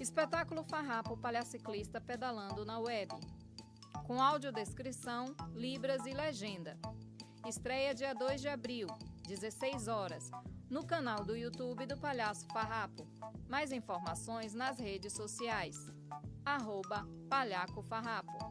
Espetáculo Farrapo Palhaciclista Pedalando na Web. Com audiodescrição, libras e legenda. Estreia dia 2 de abril, 16 horas, no canal do YouTube do Palhaço Farrapo. Mais informações nas redes sociais. Arroba Palhaco Farrapo.